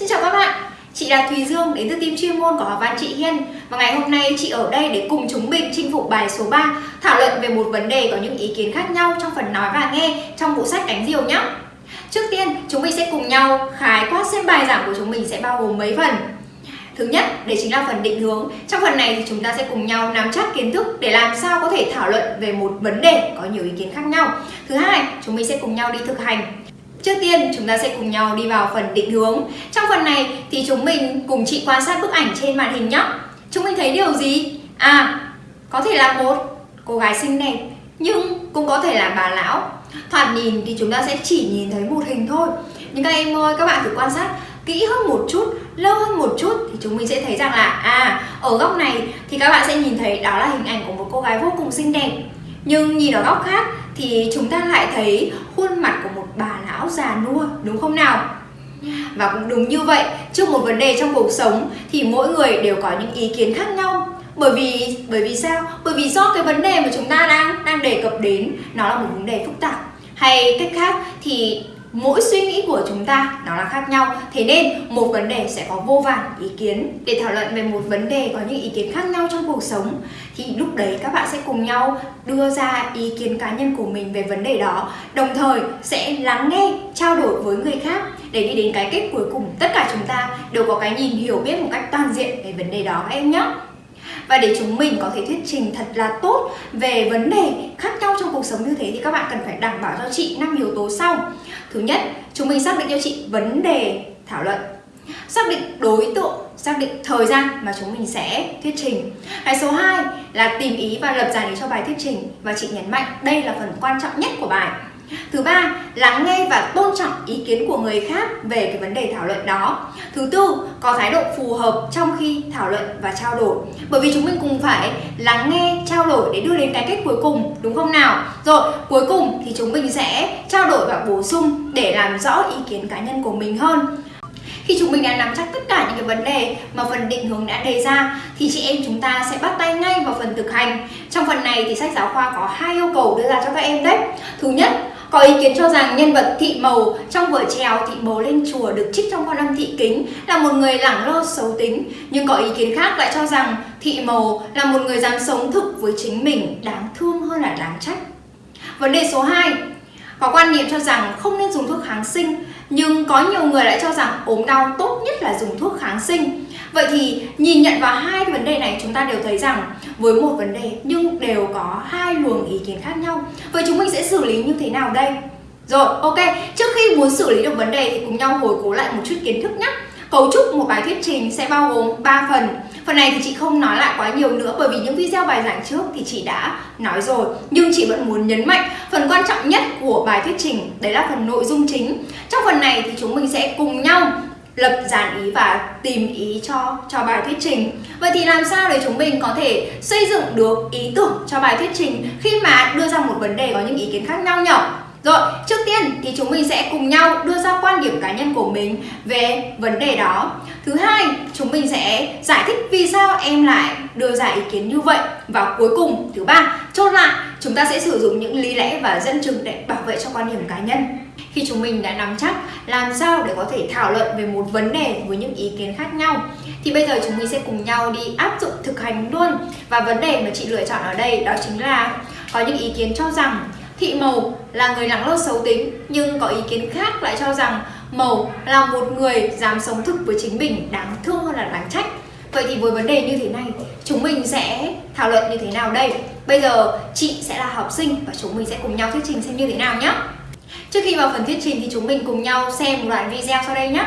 Xin chào các bạn, chị là Thùy Dương đến từ team chuyên môn của Học văn chị Hiên Và ngày hôm nay chị ở đây để cùng chúng mình chinh phục bài số 3 Thảo luận về một vấn đề có những ý kiến khác nhau trong phần nói và nghe trong bộ sách đánh diều nhé Trước tiên, chúng mình sẽ cùng nhau khái quát xem bài giảng của chúng mình sẽ bao gồm mấy phần Thứ nhất, đấy chính là phần định hướng. Trong phần này thì chúng ta sẽ cùng nhau nắm chắc kiến thức để làm sao có thể thảo luận về một vấn đề có nhiều ý kiến khác nhau. Thứ hai, chúng mình sẽ cùng nhau đi thực hành. Trước tiên, chúng ta sẽ cùng nhau đi vào phần định hướng. Trong phần này thì chúng mình cùng chị quan sát bức ảnh trên màn hình nhé. Chúng mình thấy điều gì? À, có thể là một cô gái xinh đẹp, nhưng cũng có thể là bà lão. Thoạt nhìn thì chúng ta sẽ chỉ nhìn thấy một hình thôi. Nhưng các em ơi, các bạn thử quan sát kỹ hơn một chút, lâu hơn một chút thì chúng mình sẽ thấy rằng là à, ở góc này thì các bạn sẽ nhìn thấy đó là hình ảnh của một cô gái vô cùng xinh đẹp. Nhưng nhìn ở góc khác thì chúng ta lại thấy khuôn mặt của một bà lão già nua đúng không nào? Và cũng đúng như vậy, trước một vấn đề trong cuộc sống thì mỗi người đều có những ý kiến khác nhau. Bởi vì bởi vì sao? Bởi vì do cái vấn đề mà chúng ta đang đang đề cập đến nó là một vấn đề phức tạp. Hay cách khác thì mỗi suy nghĩ của chúng ta nó là khác nhau. Thế nên, một vấn đề sẽ có vô vàn ý kiến. Để thảo luận về một vấn đề có những ý kiến khác nhau trong cuộc sống, thì lúc đấy các bạn sẽ cùng nhau đưa ra ý kiến cá nhân của mình về vấn đề đó. Đồng thời, sẽ lắng nghe, trao đổi với người khác để đi đến cái kết cuối cùng. Tất cả chúng ta đều có cái nhìn hiểu biết một cách toàn diện về vấn đề đó các em nhé và để chúng mình có thể thuyết trình thật là tốt về vấn đề khác nhau trong cuộc sống như thế thì các bạn cần phải đảm bảo cho chị năm yếu tố sau. Thứ nhất, chúng mình xác định cho chị vấn đề thảo luận. Xác định đối tượng, xác định thời gian mà chúng mình sẽ thuyết trình. Cái số 2 là tìm ý và lập giải lý cho bài thuyết trình. Và chị nhấn mạnh đây là phần quan trọng nhất của bài. Thứ ba, lắng nghe và tôn trọng ý kiến của người khác về cái vấn đề thảo luận đó. Thứ tư, có thái độ phù hợp trong khi thảo luận và trao đổi. Bởi vì chúng mình cùng phải lắng nghe, trao đổi để đưa đến cái kết cuối cùng, đúng không nào? Rồi, cuối cùng thì chúng mình sẽ trao đổi và bổ sung để làm rõ ý kiến cá nhân của mình hơn. Khi chúng mình đã nắm chắc tất cả những cái vấn đề mà phần định hướng đã đề ra thì chị em chúng ta sẽ bắt tay ngay vào phần thực hành. Trong phần này thì sách giáo khoa có hai yêu cầu đưa ra cho các em đấy. Thứ nhất có ý kiến cho rằng nhân vật thị màu trong vở trèo thị màu lên chùa được trích trong con âm thị kính là một người lẳng lơ xấu tính. Nhưng có ý kiến khác lại cho rằng thị màu là một người dám sống thực với chính mình, đáng thương hơn là đáng trách. Vấn đề số 2 Có quan niệm cho rằng không nên dùng thuốc kháng sinh, Nhưng có nhiều người lại cho rằng ốm đau tốt nhất là dùng thuốc kháng sinh Vậy thì nhìn nhận vào hai vấn đề này chúng ta đều thấy rằng với một vấn đề nhưng đều có hai luồng ý kiến khác nhau. Vậy chúng mình sẽ xử lý như thế nào đây? Rồi, ok, trước khi muốn xử lý được vấn đề thì cùng nhau hồi cố lại một chút kiến thức nhé. Cấu trúc một bài thuyết trình sẽ bao gồm 3 phần. Phần này thì chị không nói lại quá nhiều nữa bởi vì những video bài giảng trước thì chị đã nói rồi. Nhưng chị vẫn muốn nhấn mạnh phần quan trọng nhất của bài thuyết trình đấy là phần nội dung chính. Trong phần này thì chúng mình sẽ cùng nhau lập dàn ý và tìm ý cho cho bài thuyết trình Vậy thì làm sao để chúng mình có thể xây dựng được ý tưởng cho bài thuyết trình khi mà đưa ra một vấn đề có những ý kiến khác nhau nhỉ? Rồi, trước tiên thì chúng mình sẽ cùng nhau đưa ra quan điểm cá nhân của mình về vấn đề đó. Thứ hai, chúng mình sẽ giải thích vì sao em lại đưa ra ý kiến như vậy. Và cuối cùng, thứ ba, chốt lại, chúng ta sẽ sử dụng những lý lẽ và dẫn chứng để bảo vệ cho quan điểm cá nhân. Khi chúng mình đã nắm chắc làm sao để có thể thảo luận về một vấn đề với những ý kiến khác nhau thì bây giờ chúng mình sẽ cùng nhau đi áp dụng thực hành luôn. Và vấn đề mà chị lựa chọn ở đây đó chính là có những ý kiến cho rằng Thị Màu là người lắng lo xấu tính nhưng có ý kiến khác lại cho rằng Màu là một người dám sống thực với chính mình đáng thương hơn là đáng trách. Vậy thì với vấn đề như thế này, chúng mình sẽ thảo luận như thế nào đây? Bây giờ chị sẽ là học sinh và chúng mình sẽ cùng nhau thuyết trình xem như thế nào nhé. Trước khi vào phần thuyết trình thì chúng mình cùng nhau xem một đoạn video sau đây nhé.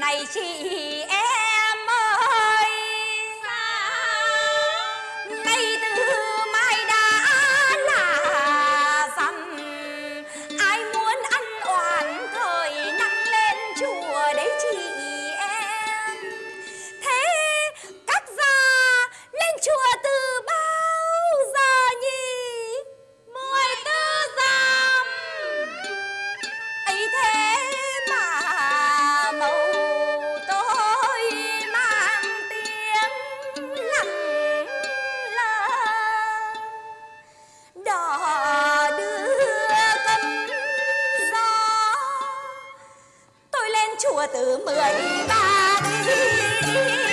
Này chị chùa từ mười ba đi.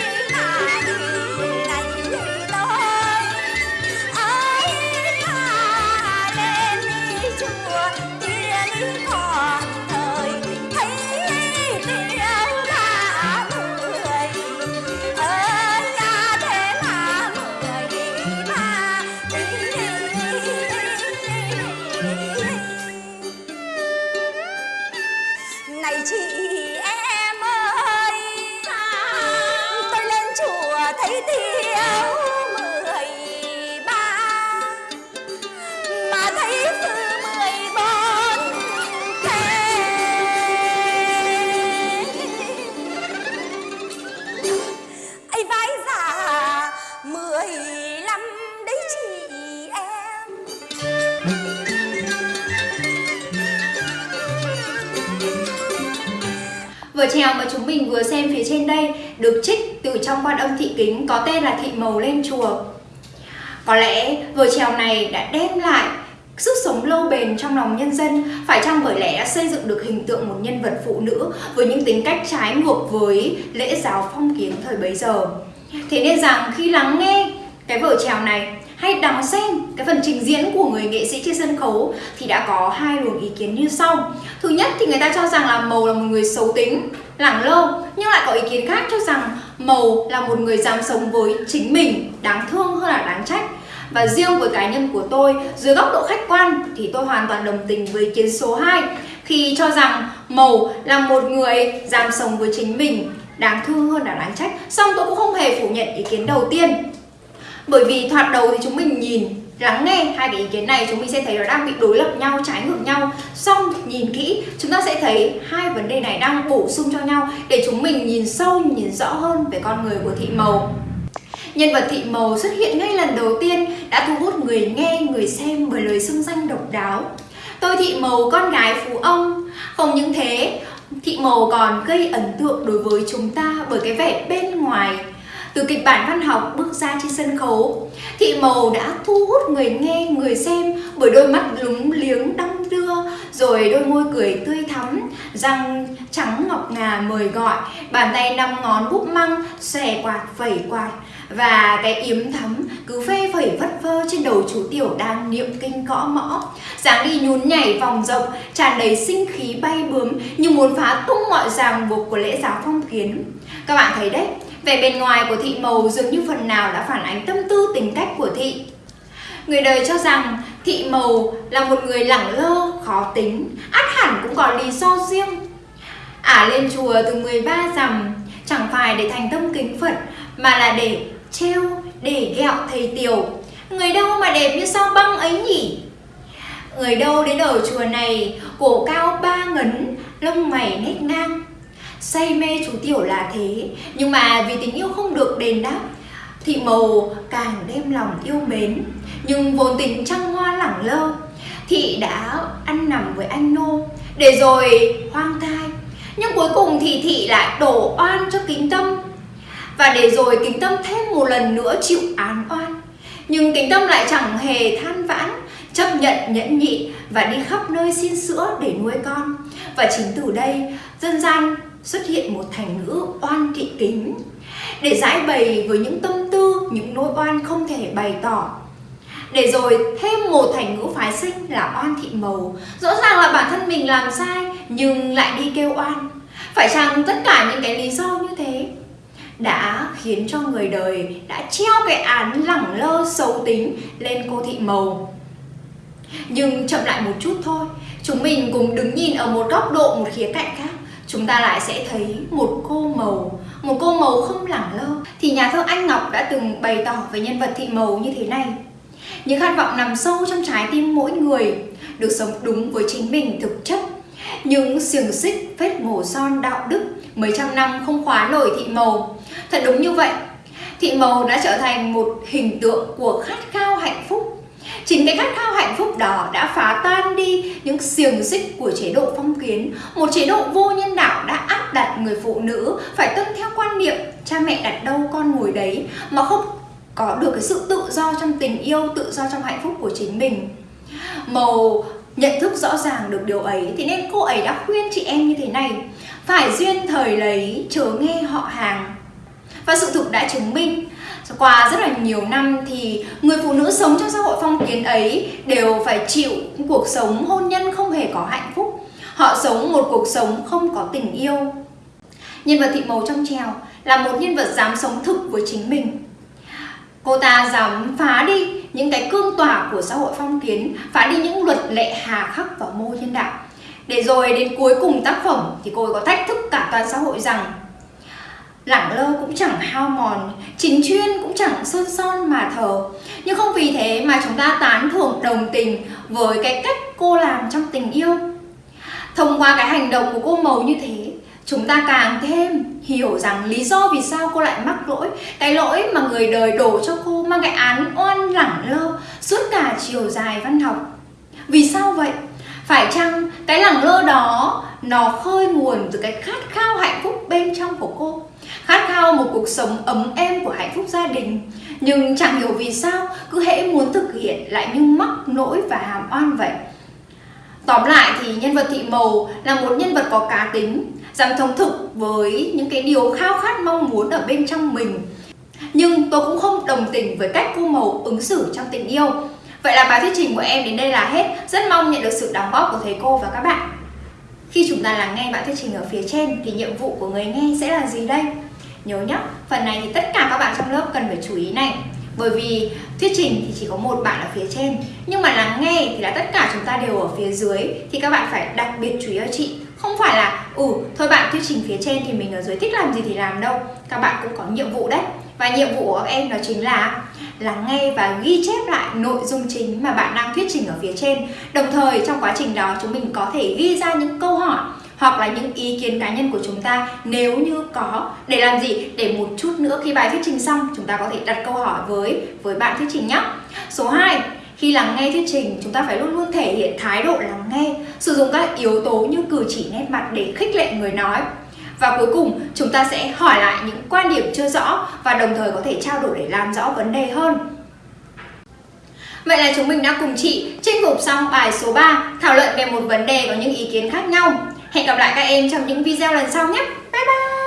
Vở trèo mà chúng mình vừa xem phía trên đây, được trích từ trong quan âm thị kính có tên là Thị Mầu lên chùa. Có lẽ vở trèo này đã đem lại sức sống lâu bền trong lòng nhân dân, phải chăng bởi lẽ đã xây dựng được hình tượng một nhân vật phụ nữ với những tính cách trái ngược với lễ giáo phong kiến thời bấy giờ. Thế nên rằng khi lắng nghe cái vở trèo này hay đón xem cái phần trình diễn của người nghệ sĩ trên sân khấu thì đã có hai luồng ý kiến như sau. Thứ nhất thì người ta cho rằng là Mầu là một người xấu tính, lẳng lơ, nhưng lại có ý kiến khác cho rằng Mầu là một người dám sống với chính mình, đáng thương hơn là đáng trách. Và riêng với cá nhân của tôi, dưới góc độ khách quan thì tôi hoàn toàn đồng tình với ý kiến số 2 khi cho rằng Mầu là một người dám sống với chính mình, đáng thương hơn là đáng trách. Xong tôi cũng không hề phủ nhận ý kiến đầu tiên. Bởi vì thoạt đầu thì chúng mình nhìn lắng nghe hai cái ý kiến này chúng mình sẽ thấy nó đang bị đối lập nhau, trái ngược nhau. Xong nhìn kỹ chúng ta sẽ thấy hai vấn đề này đang bổ sung cho nhau Để chúng mình nhìn sâu, nhìn rõ hơn về con người của thị màu. Nhân vật thị màu xuất hiện ngay lần đầu tiên đã thu hút người nghe, người xem bởi lời xưng danh độc đáo. Tôi thị màu con gái phú ông. Không những thế, thị màu còn gây ấn tượng đối với chúng ta bởi cái vẻ bên ngoài từ kịch bản văn học bước ra trên sân khấu, Thị Màu đã thu hút người nghe, người xem bởi đôi mắt lúng liếng đong đưa, rồi đôi môi cười tươi thắm, răng trắng ngọc ngà mời gọi, bàn tay năm ngón búp măng, xòe quạt, vẩy quạt và cái yếm thắm cứ phê phẩy vất vơ trên đầu chú tiểu đang niệm kinh gõ mõ. Dáng đi nhún nhảy vòng rộng tràn đầy sinh khí bay bướm như muốn phá tung mọi ràng buộc của lễ giáo phong kiến. Các bạn thấy đấy Vẻ bên ngoài của thị màu dường như phần nào đã phản ánh tâm tư tính cách của thị. Người đời cho rằng thị màu là một người lẳng lơ, khó tính, át hẳn cũng có lý do riêng. Ả à, lên chùa từ 13 rằm chẳng phải để thành tâm kính Phật mà là để treo, để ghẹo thầy tiểu. Người đâu mà đẹp như sao băng ấy nhỉ? Người đâu đến ở chùa này, cổ cao ba ngấn, lông mày nét ngang, say mê chú tiểu là thế. Nhưng mà vì tình yêu không được đền đáp thị mầu càng đem lòng yêu mến. Nhưng vốn tình trăng hoa lẳng lơ thị đã ăn nằm với anh nô. Để rồi hoang thai, nhưng cuối cùng thì thị lại đổ oan cho kính tâm. Và để rồi kính tâm thêm một lần nữa chịu án oan. Nhưng kính tâm lại chẳng hề than vãn, chấp nhận nhẫn nhịn và đi khắp nơi xin sữa để nuôi con. Và chính từ đây, dân gian xuất hiện một thành ngữ oan thị kính để giải bày với những tâm tư, những nỗi oan không thể bày tỏ. Để rồi thêm một thành ngữ phái sinh là oan thị màu. Rõ ràng là bản thân mình làm sai nhưng lại đi kêu oan. Phải chăng tất cả những cái lý do như thế đã khiến cho người đời đã treo cái án lẳng lơ xấu tính lên cô thị màu. Nhưng chậm lại một chút thôi, chúng mình cùng đứng nhìn ở một góc độ, một khía cạnh khác chúng ta lại sẽ thấy một cô màu, một cô màu không lẳng lơ. Thì nhà thơ anh ngọc đã từng bày tỏ về nhân vật thị màu như thế này. Những khát vọng nằm sâu trong trái tim mỗi người được sống đúng với chính mình thực chất. Những xiềng xích vết mổ son đạo đức mấy trăm năm không khóa nổi thị màu. Thật đúng như vậy, thị màu đã trở thành một hình tượng của khát khao hạnh phúc. Chính cái khát khao hạnh phúc đó đã phá tan đi những xiềng xích của chế độ phong kiến. Một chế độ vô nhân đạo đã áp đặt người phụ nữ phải tuân theo quan niệm cha mẹ đặt đâu con ngồi đấy Mà không có được cái sự tự do trong tình yêu, tự do trong hạnh phúc của chính mình. Màu nhận thức rõ ràng được điều ấy Thì nên cô ấy đã khuyên chị em như thế này. Phải duyên thời lấy chớ nghe họ hàng. Và sự thực đã chứng minh qua rất là nhiều năm thì người phụ nữ sống trong xã hội phong kiến ấy đều phải chịu cuộc sống hôn nhân không hề có hạnh phúc. Họ sống một cuộc sống không có tình yêu. Nhân vật thị màu trong trèo là một nhân vật dám sống thực với chính mình. Cô ta dám phá đi những cái cương tỏa của xã hội phong kiến, phá đi những luật lệ hà khắc và mô nhân đạo. Để rồi đến cuối cùng tác phẩm thì cô ấy có thách thức cả toàn xã hội rằng lẳng lơ cũng chẳng hao mòn, chính chuyên cũng chẳng sơn son mà thờ. Nhưng không vì thế mà chúng ta tán thưởng đồng tình với cái cách cô làm trong tình yêu. Thông qua cái hành động của cô màu như thế, chúng ta càng thêm hiểu rằng lý do vì sao cô lại mắc lỗi, cái lỗi mà người đời đổ cho cô mang cái án oan lẳng lơ suốt cả chiều dài văn học. Vì sao vậy? Phải chăng cái lẳng lơ đó nó khơi nguồn từ cái khát khao hạnh phúc bên trong của cô. Khát khao một cuộc sống ấm êm của hạnh phúc gia đình. Nhưng chẳng hiểu vì sao, cứ hễ muốn thực hiện lại như mắc nỗi và hàm oan vậy. Tóm lại thì nhân vật thị mầu là một nhân vật có cá tính, dám thông thực với những cái điều khao khát mong muốn ở bên trong mình. Nhưng tôi cũng không đồng tình với cách cô mầu ứng xử trong tình yêu. Vậy là bài thuyết trình của em đến đây là hết. Rất mong nhận được sự đóng góp của thầy cô và các bạn khi chúng ta lắng nghe bạn thuyết trình ở phía trên, thì nhiệm vụ của người nghe sẽ là gì đây? Nhớ nhé phần này thì tất cả các bạn trong lớp cần phải chú ý này. Bởi vì thuyết trình thì chỉ có một bạn ở phía trên, nhưng mà lắng nghe thì là tất cả chúng ta đều ở phía dưới, thì các bạn phải đặc biệt chú ý ở chị. Không phải là ừ thôi bạn thuyết trình phía trên thì mình ở dưới thích làm gì thì làm đâu. Các bạn cũng có nhiệm vụ đấy và nhiệm vụ của các em đó chính là lắng nghe và ghi chép lại nội dung chính mà bạn đang thuyết trình ở phía trên. Đồng thời, trong quá trình đó, chúng mình có thể ghi ra những câu hỏi hoặc là những ý kiến cá nhân của chúng ta nếu như có để làm gì? Để một chút nữa khi bài thuyết trình xong, chúng ta có thể đặt câu hỏi với với bạn thuyết trình nhé số 2 khi lắng nghe thuyết trình, chúng ta phải luôn luôn thể hiện thái độ lắng nghe, sử dụng các yếu tố như cử chỉ nét mặt để khích lệ người nói và cuối cùng, chúng ta sẽ hỏi lại những quan điểm chưa rõ và đồng thời có thể trao đổi để làm rõ vấn đề hơn Vậy là chúng mình đã cùng chị chinh phục xong bài số 3 thảo luận về một vấn đề có những ý kiến khác nhau. Hẹn gặp lại các em trong những video lần sau nhé. Bye bye!